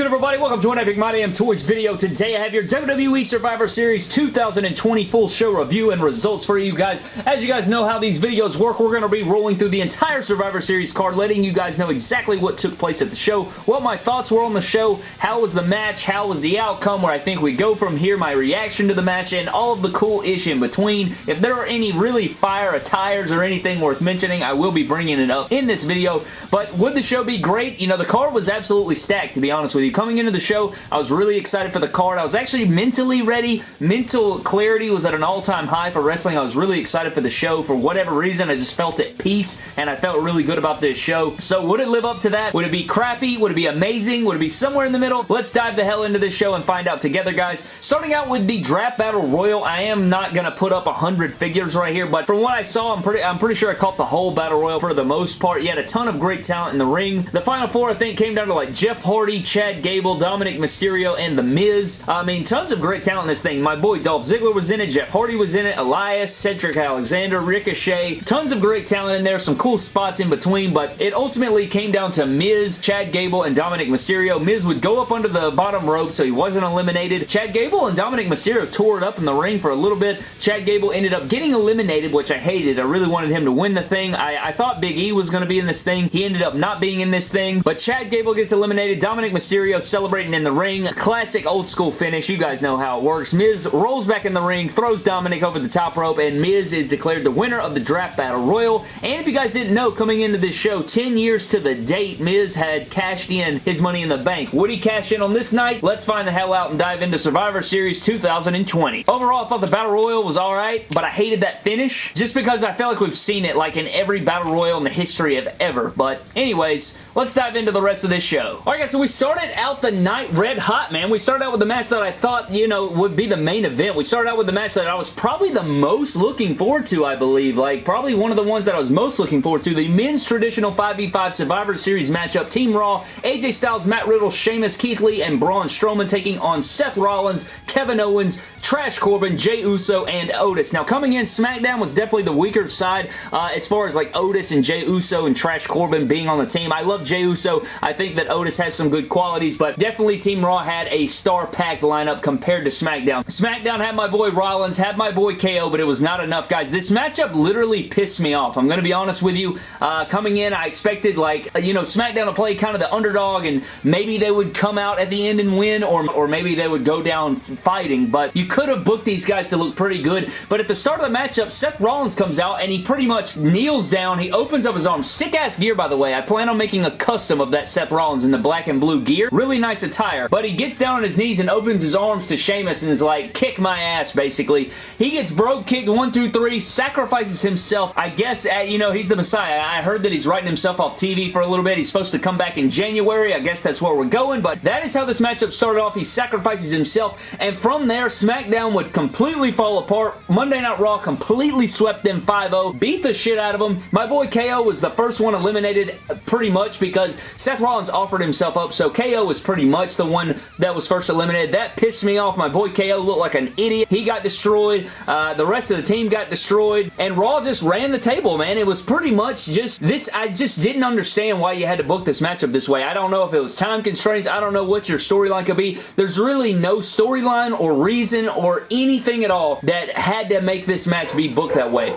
good, everybody? Welcome to an Epic My Damn Toys video. Today, I have your WWE Survivor Series 2020 full show review and results for you guys. As you guys know how these videos work, we're going to be rolling through the entire Survivor Series card, letting you guys know exactly what took place at the show, what my thoughts were on the show, how was the match, how was the outcome, where I think we go from here, my reaction to the match, and all of the cool ish in between. If there are any really fire attires or anything worth mentioning, I will be bringing it up in this video. But would the show be great? You know, the card was absolutely stacked, to be honest with with you. Coming into the show, I was really excited for the card. I was actually mentally ready. Mental clarity was at an all-time high for wrestling. I was really excited for the show. For whatever reason, I just felt at peace, and I felt really good about this show. So would it live up to that? Would it be crappy? Would it be amazing? Would it be somewhere in the middle? Let's dive the hell into this show and find out together, guys. Starting out with the Draft Battle Royal, I am not going to put up 100 figures right here, but from what I saw, I'm pretty, I'm pretty sure I caught the whole Battle Royal for the most part. You had a ton of great talent in the ring. The final four, I think, came down to like Jeff Hardy, Chad Gable, Dominik Mysterio, and The Miz. I mean, tons of great talent in this thing. My boy Dolph Ziggler was in it, Jeff Hardy was in it, Elias, Cedric Alexander, Ricochet. Tons of great talent in there, some cool spots in between, but it ultimately came down to Miz, Chad Gable, and Dominik Mysterio. Miz would go up under the bottom rope so he wasn't eliminated. Chad Gable and Dominik Mysterio tore it up in the ring for a little bit. Chad Gable ended up getting eliminated, which I hated. I really wanted him to win the thing. I, I thought Big E was going to be in this thing. He ended up not being in this thing, but Chad Gable gets eliminated. Dominik Mysterio Mysterio celebrating in the ring. Classic old school finish. You guys know how it works. Miz rolls back in the ring, throws Dominik over the top rope, and Miz is declared the winner of the Draft Battle Royal. And if you guys didn't know, coming into this show, 10 years to the date, Miz had cashed in his Money in the Bank. Would he cash in on this night? Let's find the hell out and dive into Survivor Series 2020. Overall, I thought the Battle Royal was alright, but I hated that finish just because I felt like we've seen it like in every Battle Royal in the history of ever. But anyways, let's dive into the rest of this show. Alright guys, so we started out the night red hot, man. We started out with the match that I thought, you know, would be the main event. We started out with the match that I was probably the most looking forward to, I believe. Like, probably one of the ones that I was most looking forward to. The men's traditional 5v5 Survivor Series matchup. Team Raw, AJ Styles, Matt Riddle, Sheamus, Keith Lee, and Braun Strowman taking on Seth Rollins, Kevin Owens, Trash Corbin, Jey Uso, and Otis. Now, coming in, SmackDown was definitely the weaker side uh, as far as like Otis and Jey Uso and Trash Corbin being on the team. I love Jey Uso. I think that Otis has some good qualities, but definitely Team Raw had a star-packed lineup compared to SmackDown. SmackDown had my boy Rollins, had my boy KO, but it was not enough, guys. This matchup literally pissed me off. I'm going to be honest with you. Uh, coming in, I expected, like, you know, SmackDown to play kind of the underdog, and maybe they would come out at the end and win, or, or maybe they would go down fighting, but you could have booked these guys to look pretty good, but at the start of the matchup, Seth Rollins comes out, and he pretty much kneels down. He opens up his arms. Sick-ass gear, by the way. I plan on making a custom of that Seth Rollins in the black and blue gear. Really nice attire, but he gets down on his knees and opens his arms to Sheamus and is like, kick my ass, basically. He gets Brogue kicked one, two, three, sacrifices himself. I guess, at, you know, he's the Messiah. I heard that he's writing himself off TV for a little bit. He's supposed to come back in January. I guess that's where we're going, but that is how this matchup started off. He sacrifices himself, and from there, SmackDown would completely fall apart. Monday Night Raw completely swept them 5-0, beat the shit out of them. My boy KO was the first one eliminated uh, pretty much because Seth Rollins offered himself up, so KO was pretty much the one that was first eliminated. That pissed me off. My boy KO looked like an idiot. He got destroyed. Uh, the rest of the team got destroyed, and Raw just ran the table, man. It was pretty much just this. I just didn't understand why you had to book this matchup this way. I don't know if it was time constraints. I don't know what your storyline could be. There's really no storyline or reason or anything at all that had to make this match be booked that way.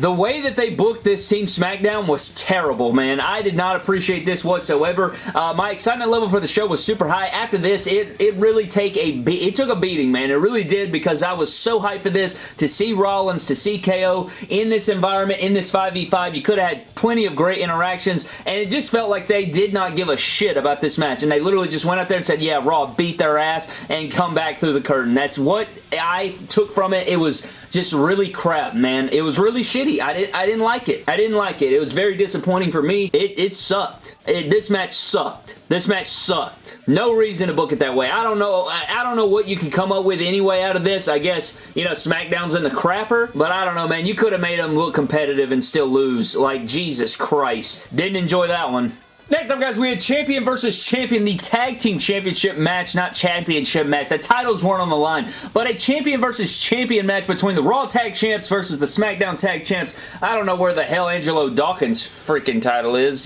The way that they booked this Team SmackDown was terrible, man. I did not appreciate this whatsoever. Uh, my excitement level for the show was super high. After this, it, it really take a it took a beating, man. It really did because I was so hyped for this to see Rollins, to see KO in this environment, in this 5v5. You could have had plenty of great interactions, and it just felt like they did not give a shit about this match, and they literally just went out there and said, yeah, Raw beat their ass and come back through the curtain. That's what I took from it. It was just really crap, man. It was really shitty. I, did, I didn't like it. I didn't like it. It was very disappointing for me. It, it sucked. It, this match sucked. This match sucked. No reason to book it that way. I don't know. I, I don't know what you can come up with anyway out of this. I guess, you know, SmackDown's in the crapper, but I don't know, man. You could have made them look competitive and still lose. Like, Jesus Christ. Didn't enjoy that one. Next up, guys, we had champion versus champion, the tag team championship match, not championship match. The titles weren't on the line, but a champion versus champion match between the Raw Tag Champs versus the SmackDown Tag Champs. I don't know where the hell Angelo Dawkins freaking title is.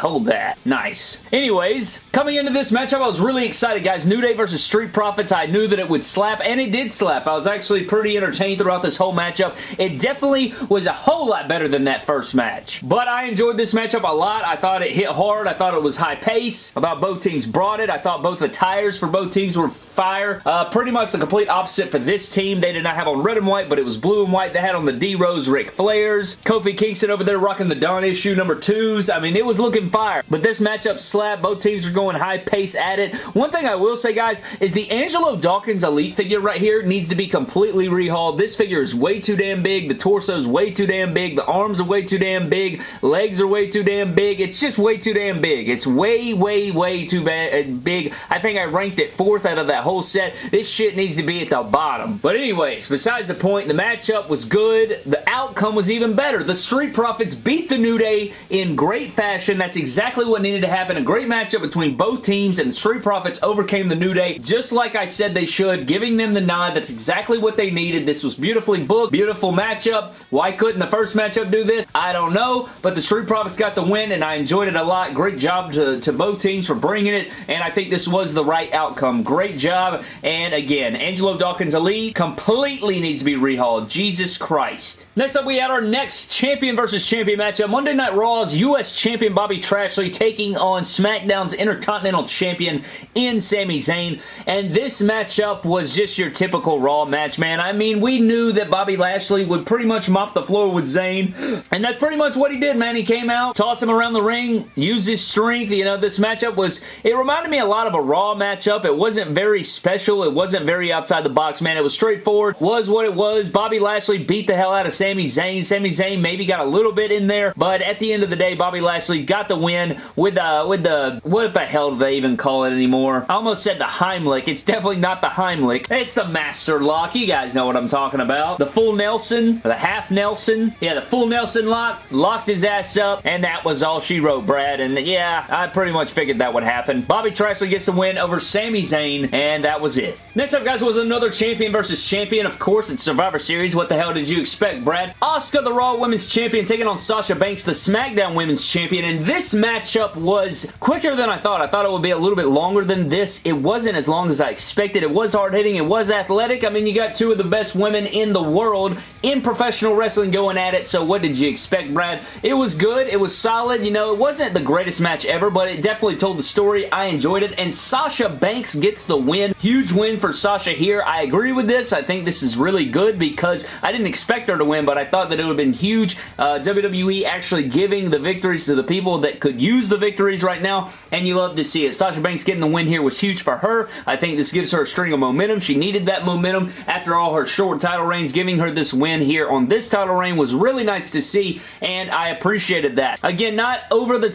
Hold that. Nice. Anyways, coming into this matchup, I was really excited, guys. New Day versus Street Profits. I knew that it would slap, and it did slap. I was actually pretty entertained throughout this whole matchup. It definitely was a whole lot better than that first match. But I enjoyed this matchup a lot. I thought it hit hard. I thought it was high pace. I thought both teams brought it. I thought both the tires for both teams were fire. Uh, pretty much the complete opposite for this team. They did not have on red and white, but it was blue and white. They had on the D-Rose Ric Flairs. Kofi Kingston over there rocking the Dawn issue number twos. I mean, it was looking fire. But this matchup slap. Both teams are going high pace at it. One thing I will say, guys, is the Angelo Dawkins Elite figure right here needs to be completely rehauled. This figure is way too damn big. The torso is way too damn big. The arms are way too damn big. Legs are way too damn big. It's just way too damn big. It's way, way, way too bad, uh, big. I think I ranked it fourth out of that whole set. This shit needs to be at the bottom. But anyways, besides the point, the matchup was good. The outcome was even better. The Street Profits beat the New Day in great fashion. That's exactly what needed to happen. A great matchup between both teams and the Street Profits overcame the New Day just like I said they should, giving them the nod. That's exactly what they needed. This was beautifully booked, beautiful matchup. Why couldn't the first matchup do this? I don't know, but the Street Profits got the win and I enjoyed it a lot. Great job to, to both teams for bringing it and I think this was the right outcome. Great job and again, Angelo Dawkins Elite completely needs to be rehauled. Jesus Christ. Next up, we had our next champion versus champion matchup. Monday Night Raw's U.S. Champion Bobby Trashley taking on SmackDown's Intercontinental Champion in Sami Zayn. And this matchup was just your typical Raw match, man. I mean, we knew that Bobby Lashley would pretty much mop the floor with Zayn. And that's pretty much what he did, man. He came out, tossed him around the ring, used his strength. You know, this matchup was, it reminded me a lot of a Raw matchup. It wasn't very special. It wasn't very outside the box, man. It was straightforward. Was what it was. Bobby Lashley beat the hell out of Sami Zayn. Sami Zayn maybe got a little bit in there, but at the end of the day, Bobby Lashley got the win with uh, with the, what the hell do they even call it anymore? I almost said the Heimlich. It's definitely not the Heimlich. It's the Master Lock. You guys know what I'm talking about. The full Nelson, the half Nelson. Yeah, the full Nelson lock. Locked his ass up, and that was all she wrote, Brad. And yeah, I pretty much figured that would happen. Bobby Trashley gets the win over Sami Zayn, and that was it. Next up, guys, was another champion versus champion. Of course, it's Survivor Series. What the hell did you expect, Brad? Asuka, the Raw Women's Champion, taking on Sasha Banks, the SmackDown Women's Champion, and this matchup was quicker than I thought. I thought it would be a little bit longer than this. It wasn't as long as I expected. It was hard-hitting. It was athletic. I mean, you got two of the best women in the world in professional wrestling going at it, so what did you expect, Brad? It was good. It was solid. You know, it wasn't the greatest match ever, but it definitely told the story. I enjoyed it, and Sasha Banks gets the win. Huge win for Sasha here. I agree with this. I think this is really good because I didn't expect her to win, but I thought that it would have been huge. Uh, WWE actually giving the victories to the people that could use the victories right now, and you love to see it. Sasha Banks getting the win here was huge for her. I think this gives her a string of momentum. She needed that momentum after all her short title reigns. Giving her this win here on this title reign was really nice to see, and I appreciated that. Again, not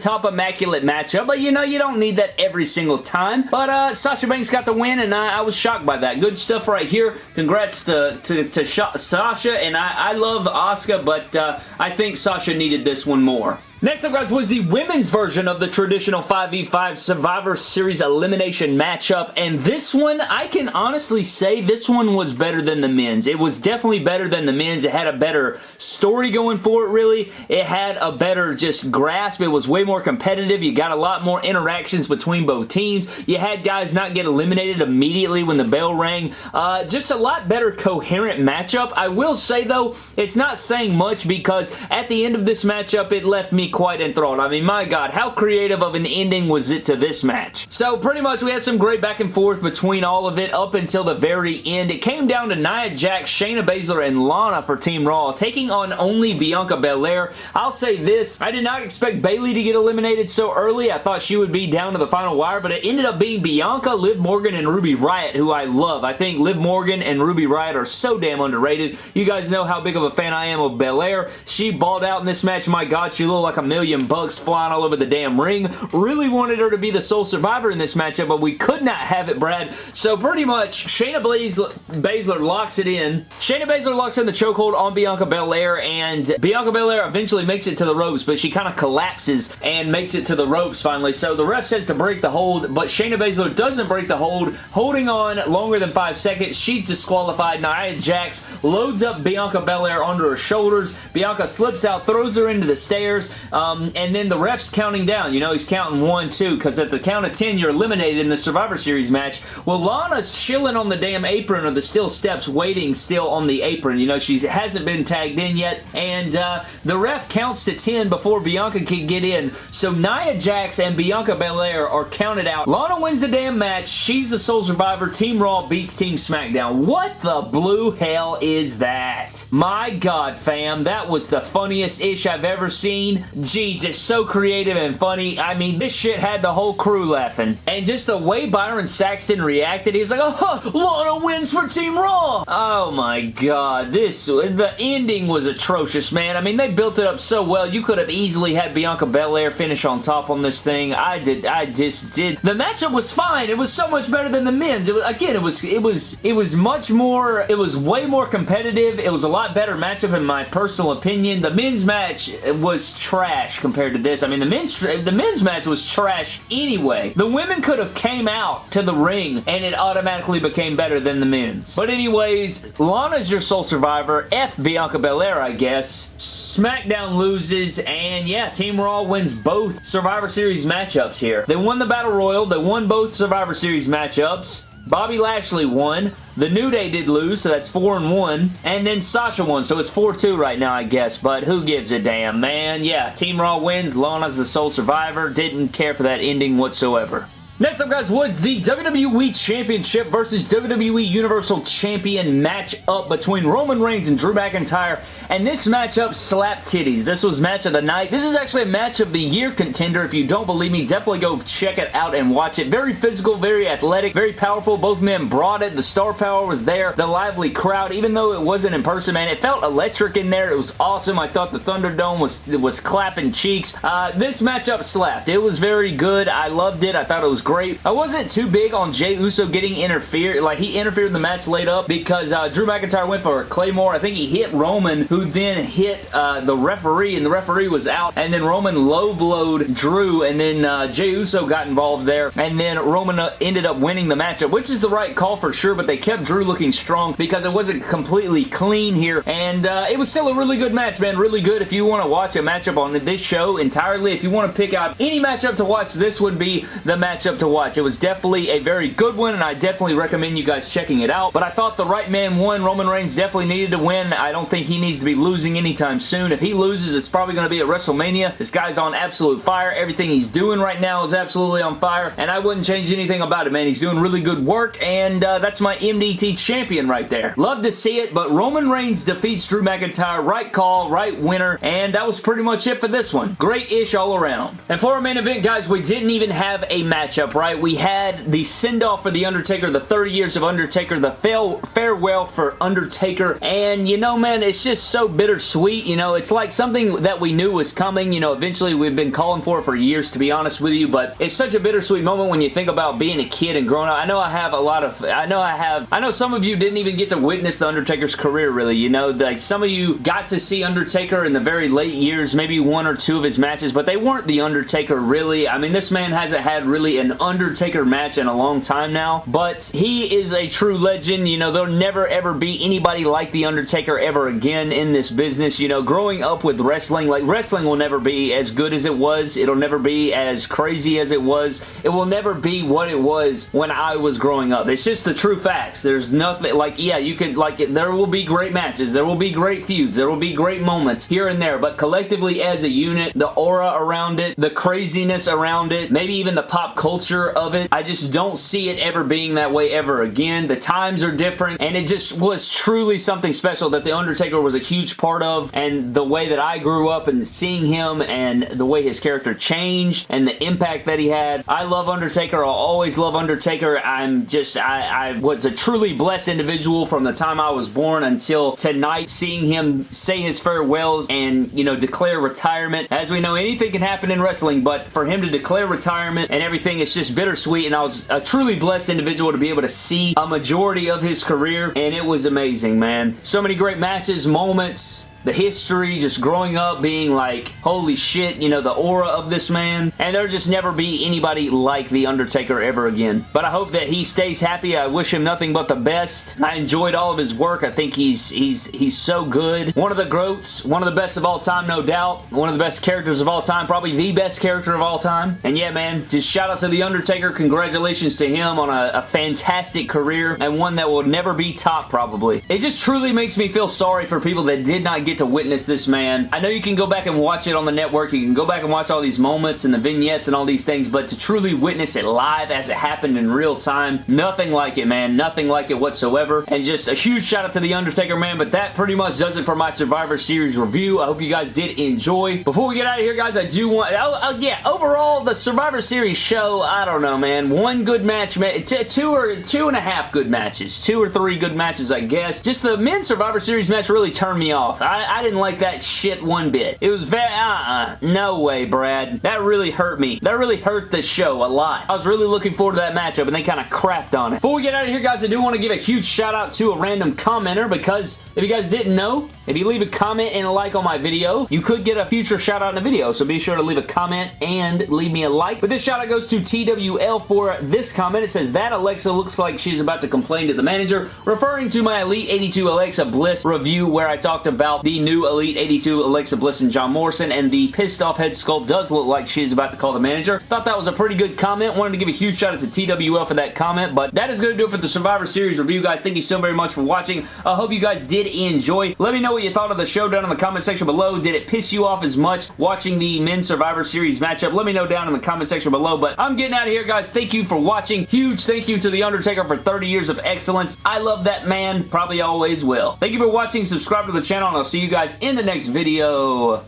over-the-top immaculate matchup, but you know, you don't need that every single time. But uh, Sasha Banks got the win, and I, I was shocked by that. Good stuff right here. Congrats to, to, to Sasha, and I, I love Asuka, but uh, I think Sasha needed this one more. Next up, guys, was the women's version of the traditional 5v5 Survivor Series elimination matchup, and this one, I can honestly say this one was better than the men's. It was definitely better than the men's. It had a better story going for it, really. It had a better just grasp. It was way more competitive. You got a lot more interactions between both teams. You had guys not get eliminated immediately when the bell rang. Uh, just a lot better coherent matchup. I will say, though, it's not saying much because at the end of this matchup, it left me quite enthralled. I mean, my God, how creative of an ending was it to this match? So pretty much we had some great back and forth between all of it up until the very end. It came down to Nia Jax, Shayna Baszler, and Lana for Team Raw, taking on only Bianca Belair. I'll say this, I did not expect Bayley to get eliminated so early. I thought she would be down to the final wire, but it ended up being Bianca, Liv Morgan, and Ruby Riot, who I love. I think Liv Morgan and Ruby Riot are so damn underrated. You guys know how big of a fan I am of Belair. She balled out in this match. My God, she looked like a million bucks flying all over the damn ring. Really wanted her to be the sole survivor in this matchup, but we could not have it, Brad. So pretty much, Shayna Baszler locks it in. Shayna Baszler locks in the chokehold on Bianca Belair, and Bianca Belair eventually makes it to the ropes, but she kind of collapses and makes it to the ropes finally. So the ref says to break the hold, but Shayna Baszler doesn't break the hold, holding on longer than five seconds. She's disqualified. Nia Jax loads up Bianca Belair onto her shoulders. Bianca slips out, throws her into the stairs, um, and then the ref's counting down. You know, he's counting one, two, because at the count of 10, you're eliminated in the Survivor Series match. Well, Lana's chilling on the damn apron or the steel steps, waiting still on the apron. You know, she hasn't been tagged in yet, and uh, the ref counts to 10 before Bianca can get in, so Nia Jax and Bianca Belair are counted out. Lana wins the damn match. She's the sole survivor. Team Raw beats Team SmackDown. What the blue hell is that? My God, fam. That was the funniest ish I've ever seen. Jesus, so creative and funny. I mean, this shit had the whole crew laughing. And just the way Byron Saxton reacted, he was like, oh, Lana wins for Team Raw. Oh my God. This, the ending was atrocious, man. I mean, they built it up so well. You could have easily had Bianca Belair finish on top on this thing. I did, I just did. The matchup was fine. It was so much better than the men's. It was, again, it was, it was, it was much more, it was way more competitive. It was a lot better matchup in my personal opinion. The men's match was trash compared to this. I mean, the men's, the men's match was trash anyway. The women could have came out to the ring and it automatically became better than the men's. But anyways, Lana's your sole survivor. F Bianca Belair, I guess. SmackDown loses, and yeah, Team Raw wins both Survivor Series matchups here. They won the Battle Royal. They won both Survivor Series matchups. Bobby Lashley won. The New Day did lose, so that's 4 and 1. And then Sasha won, so it's 4-2 right now, I guess. But who gives a damn, man? Yeah, Team Raw wins. Lana's the sole survivor. Didn't care for that ending whatsoever. Next up, guys, was the WWE Championship versus WWE Universal Champion matchup between Roman Reigns and Drew McIntyre, and this matchup slapped titties. This was match of the night. This is actually a match of the year contender. If you don't believe me, definitely go check it out and watch it. Very physical, very athletic, very powerful. Both men brought it. The star power was there. The lively crowd, even though it wasn't in person, man, it felt electric in there. It was awesome. I thought the Thunderdome was, was clapping cheeks. Uh, this matchup slapped. It was very good. I loved it. I thought it was great. I wasn't too big on Jey Uso getting interfered. Like, he interfered in the match late up because uh, Drew McIntyre went for Claymore. I think he hit Roman, who then hit uh, the referee, and the referee was out. And then Roman low-blowed Drew, and then uh, Jey Uso got involved there. And then Roman uh, ended up winning the matchup, which is the right call for sure, but they kept Drew looking strong because it wasn't completely clean here. And uh, it was still a really good match, man. Really good. If you want to watch a matchup on this show entirely, if you want to pick out any matchup to watch, this would be the matchup to watch. It was definitely a very good one, and I definitely recommend you guys checking it out. But I thought the right man won. Roman Reigns definitely needed to win. I don't think he needs to be losing anytime soon. If he loses, it's probably going to be at WrestleMania. This guy's on absolute fire. Everything he's doing right now is absolutely on fire, and I wouldn't change anything about it, man. He's doing really good work, and uh, that's my MDT champion right there. Love to see it, but Roman Reigns defeats Drew McIntyre. Right call, right winner, and that was pretty much it for this one. Great-ish all around. And for our main event, guys, we didn't even have a matchup, right? We had the send-off for The Undertaker, the 30 years of Undertaker, the farewell for Undertaker, and you know, man, it's just so bittersweet, you know, it's like something that we knew was coming, you know, eventually we've been calling for it for years, to be honest with you, but it's such a bittersweet moment when you think about being a kid and growing up. I know I have a lot of, I know I have, I know some of you didn't even get to witness The Undertaker's career, really, you know, like some of you got to see Undertaker in the very late years, maybe one or two of his matches, but they weren't The Undertaker, really. I mean, this man hasn't had really an Undertaker match in a long time now, but he is a true legend, you know, there'll never ever be anybody like The Undertaker ever again in this business, you know, growing up with wrestling, like wrestling will never be as good as it was, it'll never be as crazy as it was, it will never be what it was when I was growing up. It's just the true facts. There's nothing, like, yeah, you could, like, there will be great matches, there will be great feuds, there will be great moments here and there, but collectively as a unit, the aura around it, the craziness around it, maybe even the pop culture culture of it. I just don't see it ever being that way ever again. The times are different, and it just was truly something special that The Undertaker was a huge part of, and the way that I grew up and seeing him and the way his character changed and the impact that he had. I love Undertaker. I'll always love Undertaker. I'm just, I, I was a truly blessed individual from the time I was born until tonight, seeing him say his farewells and, you know, declare retirement. As we know, anything can happen in wrestling, but for him to declare retirement and everything, it's just bittersweet, and I was a truly blessed individual to be able to see a majority of his career, and it was amazing, man. So many great matches, moments, the history, just growing up being like, holy shit, you know, the aura of this man. And there'll just never be anybody like The Undertaker ever again. But I hope that he stays happy. I wish him nothing but the best. I enjoyed all of his work. I think he's he's he's so good. One of the GOATs, one of the best of all time, no doubt. One of the best characters of all time, probably the best character of all time. And yeah, man, just shout out to The Undertaker. Congratulations to him on a, a fantastic career and one that will never be topped, probably. It just truly makes me feel sorry for people that did not get to witness this man. I know you can go back and watch it on the network. You can go back and watch all these moments and the vignettes and all these things, but to truly witness it live as it happened in real time, nothing like it, man. Nothing like it whatsoever. And just a huge shout out to The Undertaker, man, but that pretty much does it for my Survivor Series review. I hope you guys did enjoy. Before we get out of here, guys, I do want... Oh, oh, yeah, overall, the Survivor Series show, I don't know, man. One good match, man. two or two and a half good matches. Two or three good matches, I guess. Just the men's Survivor Series match really turned me off. I I, I didn't like that shit one bit. It was very, uh-uh. No way, Brad. That really hurt me. That really hurt the show a lot. I was really looking forward to that matchup, and they kind of crapped on it. Before we get out of here, guys, I do want to give a huge shout out to a random commenter, because if you guys didn't know, if you leave a comment and a like on my video, you could get a future shout out in a video, so be sure to leave a comment and leave me a like. But this shout out goes to TWL for this comment. It says, that Alexa looks like she's about to complain to the manager, referring to my Elite 82 Alexa Bliss review where I talked about the new Elite 82 Alexa Bliss and John Morrison, and the pissed off head sculpt does look like she's about to call the manager. Thought that was a pretty good comment. Wanted to give a huge shout out to TWL for that comment, but that is going to do it for the Survivor Series review, guys. Thank you so very much for watching. I hope you guys did enjoy. Let me know what you thought of the show down in the comment section below. Did it piss you off as much watching the Men's Survivor Series matchup? Let me know down in the comment section below, but I'm getting out of here, guys. Thank you for watching. Huge thank you to The Undertaker for 30 years of excellence. I love that man. Probably always will. Thank you for watching. Subscribe to the channel, and I'll see see you guys in the next video.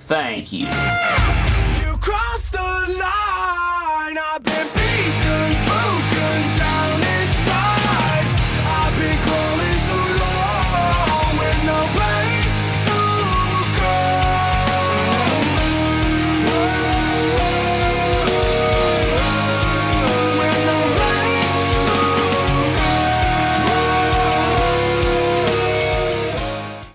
Thank you. you